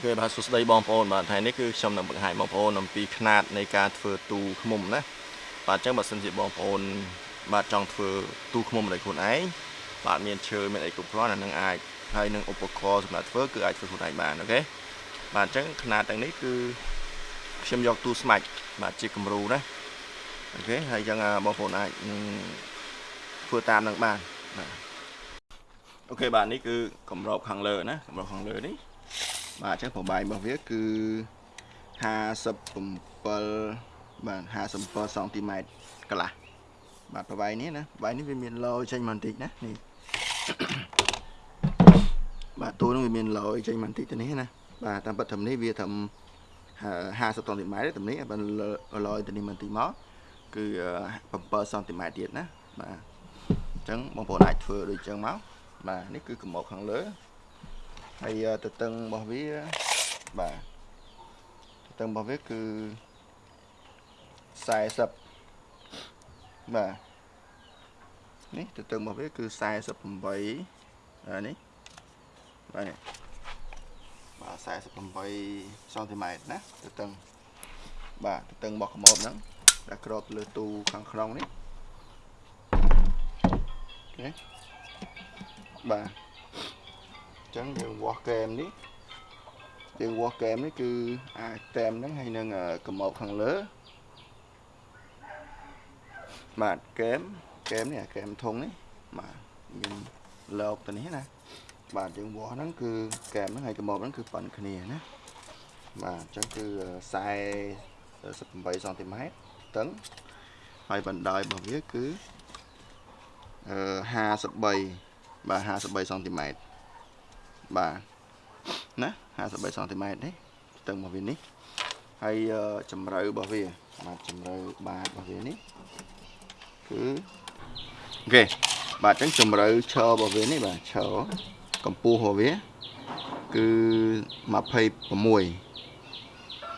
គឺបាទសួស្តីបងប្អូនបាទថ្ងៃនេះគឺខ្ញុំនឹងបង្ហាញបងប្អូនអំពីຂណាតនៃការធ្វើទូឃុំណាបាទអញ្ចឹងបើសិនជាបងប្អូនបាទចង់ធ្វើទូឃុំដោយខ្លួនឯងបាទមានឈើមានអីគ្រប់គ្រាន់អានឹងអាចហើយនឹងឧបករណ៍សម្រាប់ធ្វើគឺអាចធ្វើខ្លួនឯងបានអូខេបាទអញ្ចឹងຂណាតទាំងនេះគឺខ្ញុំយកទូស្មាច់បាទជាគំរូណាអូខេហើយអញ្ចឹងបងប្អូនអាចធ្វើតាមនឹងបានបាទអូខេបាទនេះគឺកម្របខាងលើណាកម្របខាងលើនេះ បាទអញ្ចឹងប្របាយរបស់វាគឺ57បាទ57សង់ទីម៉ែត្រកន្លះបាទប្របាយនេះណាប្របាយនេះវាមានឡយចេញមកបន្តិចណានេះបាទទូនឹងវាមានឡយចេញមកបន្តិចទៅនេះណាបាទតាមពិតត្រឹមនេះវាត្រឹម50សង់ទីម៉ែត្រត្រឹមនេះបើឡយទៅនេះបន្តិចមកគឺ7សង់ទីម៉ែត្រទៀតណាបាទអញ្ចឹងបងប្អូនអាចធ្វើដូចអញ្ចឹងមកបាទនេះគឺកម្មកខាងលើ ហើយទទឹងរបស់វាបាទទទឹងរបស់វាគឺ40បាទនេះទទឹងរបស់វាគឺ48នេះបាទនេះបាទ48សង់ទីម៉ែត្រណាទទឹងបាទទទឹងរបស់កម្របហ្នឹងដែលក្របលើទូខាងក្នុងនេះអូខេបាទ ចឹងយើងវាស់កែមនេះយើងវាស់កែមនេះគឺអាចតែមហ្នឹងហើយនឹងកម្របខាងលើបាទកែមកែមនេះកែមធុងនេះបាទមានលោកទៅនេះណាបាទយើងវាស់ហ្នឹងគឺកែមហ្នឹងហើយកម្របហ្នឹងគឺប៉ុនគ្នាណាបាទអញ្ចឹងគឺ48សង់ទីម៉ែត្រតឹងហើយបណ្ដោយរបស់វាគឺ53បាទ53សង់ទីម៉ែត្រ បាទណា53សង់ទីម៉ែត្រនេះស្ទឹងរបស់វានេះហើយជម្រៅរបស់វាបាទជម្រៅបាតរបស់វានេះគឺអូខេបាទអញ្ចឹងជម្រៅឈររបស់វានេះបាទឈរកម្ពស់របស់វាគឺ26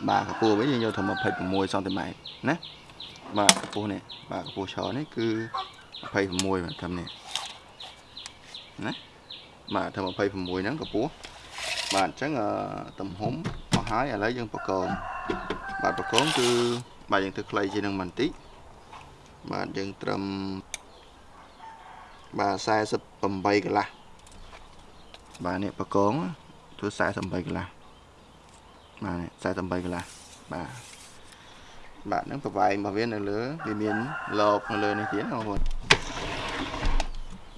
បាទកម្ពស់វិញយើងយកថា26សង់ទីម៉ែត្រណាបាទកម្ពស់នេះបាទកម្ពស់ឈរនេះគឺ26បាទត្រឹមនេះណា បាទធ្វើ26ហ្នឹងកម្ពស់បាទអញ្ចឹងទំហំមកហើយឥឡូវយើងបកងបាទបកងគឺបាទយើងធ្វើខ្លីជាងនឹងបន្តិចបាទយើងត្រឹមបាទ48កន្លះបាទនេះបកងធ្វើ48កន្លះបាទ48កន្លះបាទបាទហ្នឹងប្រវែងរបស់វានៅលើវាមានលបនៅលើនេះទៀតបងប្អូន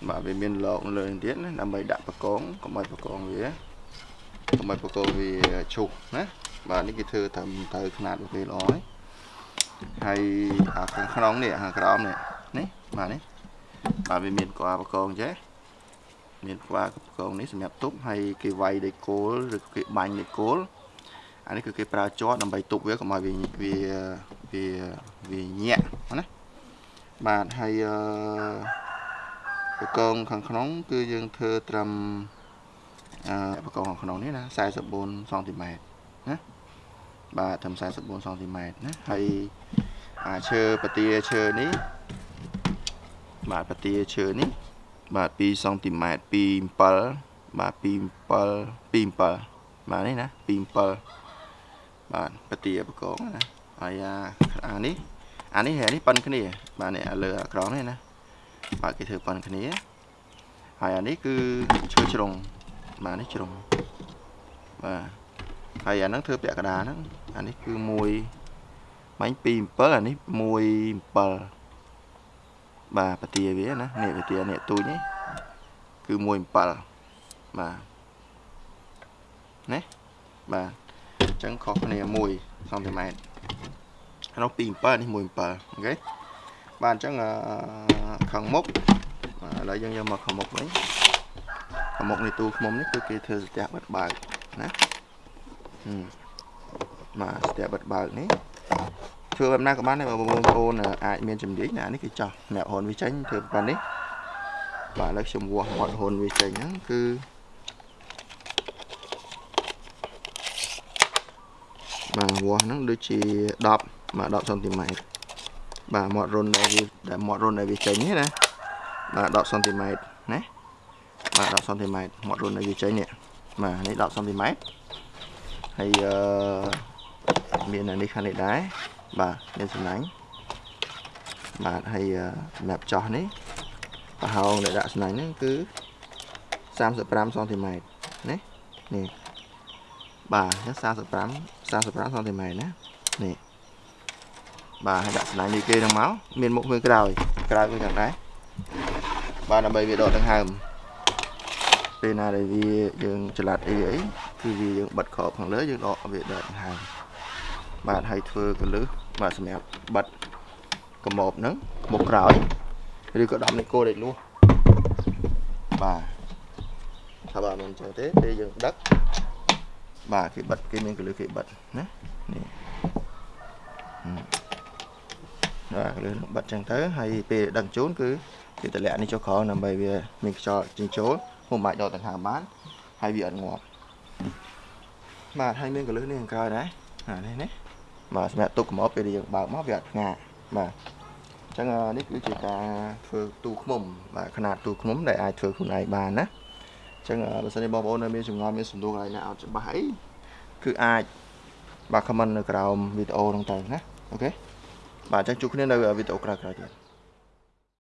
បាទវាមានលោកនៅលើនេះទៀតណាដើម្បីដាក់បកងកុំឲ្យបកងវាកុំឲ្យបកងវាឈុះណាបាទនេះគេធ្វើតាមទៅຂະຫນាតវាល្អហើយហើយអាខាងក្នុងនេះខាងក្រោមនេះនេះបាទនេះបាទវាមានក្បាលបកងចេះមានក្បាលបកងនេះសម្រាប់ទប់ហើយគេវាយដោយគោលឬគេបាញ់ដោយគោលអានេះគឺគេប្រើជាប់ដើម្បីទប់វាកុំឲ្យវាវាវាវាញាក់ណាបាទហើយអឺ បកងខាងក្នុង គឺយើងធ្វើត្រឹមអឺបកងខាងក្នុងនេះណា44សង់ទីម៉ែត្រណាបាទត្រឹម44សង់ទីម៉ែត្រណាហើយអាឈើពទាឈើនេះបាទពទាឈើនេះបាទ2សង់ទីម៉ែត្រ27បាទ27 27បាទនេះណា27បាទពទាបកងណាហើយអានេះអានេះនេះប៉ុនគ្នាបាទនេះលើអាក្រងនេះណា បាទគេធ្វើប៉ុនគ្នាហើយអានេះគឺឈើជ្រុងបាទនេះជ្រុងបាទហើយអាហ្នឹងធ្វើពាក់កណ្ដាលហ្នឹងអានេះគឺ1បាញ់2 7អានេះ1 7បាទពទាវាណានេះពទានេះទូចនេះគឺ1 7បាទណាបាទអញ្ចឹងខុសគ្នា1សង់ទីម៉ែត្រក្នុង2 7នេះ1 7អូខេ បាទអញ្ចឹងខាងមុខឥឡូវយើងយកមកខាងមុខវិញខាងមុខនៃទូឃ្មុំនេះគឺគេធ្វើស្ទះបិទបើកណាបាទស្ទះបិទបើកនេះធ្វើបែបណាក៏បានដែរបងប្អូនអាចមានជំនាញណានេះគឺចោះអ្នកហ៊ុនវាចេញធ្វើប៉ុណ្នេះបាទឥឡូវខ្ញុំវាស់មាត់ហ៊ុនវាចេញហ្នឹងគឺបាទវាស់ហ្នឹងដូចជា10បាទ10សង់ទីម៉ែត្រ បាទមាត់រុនដែលវាដែលមាត់រុនដែលវាចេញនេះណាបាទ10សង់ទីម៉ែត្រណាបាទ10សង់ទីម៉ែត្រមាត់រុនដែលវាចេញនេះបាទនេះ10សង់ទីម៉ែត្រហើយអឺមានអានេះខាងនេះដែរបាទមានសំណាញ់បាទហើយអឺសម្រាប់ចោះនេះប្រហោងដែលដាក់សំណាញ់ហ្នឹងគឺ35សង់ទីម៉ែត្រណានេះបាទ45 45សង់ទីម៉ែត្រណានេះ បាទហើយដាក់សំណាញ់នេះគេហ្នឹងមកមានមុខមួយក្រោយក្រោយមួយខាងដែរបាទដើម្បីវាដកដង្ហើមពេលណាដែលវាយើងចល័តអីអីគឺវាយើងបិទក្របខាងលើយើងដកវាដកដង្ហើមបាទហើយធ្វើកលឹះបាទសម្រាប់បិទកម៉ប់ហ្នឹងមុខក្រោយឬក៏ដំនេះគោដេកលួសបាទថាបាទមិនអញ្ចឹងទេពេលយើងដឹកបាទគេបិទគេមានកលឹះគេបិទណា បាទកលឹះនឹងបិទអញ្ចឹងទៅហើយពេលដឹកជូនគឺគេតម្លាក់នេះចុះក្រោមដើម្បីវាមានខ្យល់ចេញចូលពុំអាចដកដង្ហើមបានហើយវាអត់ងាប់បាទហើយមានកលឹះនេះខាងក្រោយដែរអានេះណាបាទសម្រាប់ទុកកំអប់ពេលយើងបើកមកវាអត់ផ្ងាបាទអញ្ចឹងនេះគឺជាការធ្វើទូឃ្មុំបាទຂະຫນາດទូឃ្មុំដែលអាចធ្វើខ្លួនឯងបានណាអញ្ចឹងបើសិនជាបងប្អូននៅមានចម្ងល់មានសំណួរកន្លែងណាអត់ច្បាស់អីគឺអាចបាទ comment នៅក្រោមវីដេអូហ្នឹងទៅណាអូខេ បាទអញ្ចឹងជួបគ្នានៅវីដេអូក្រោយៗទៀត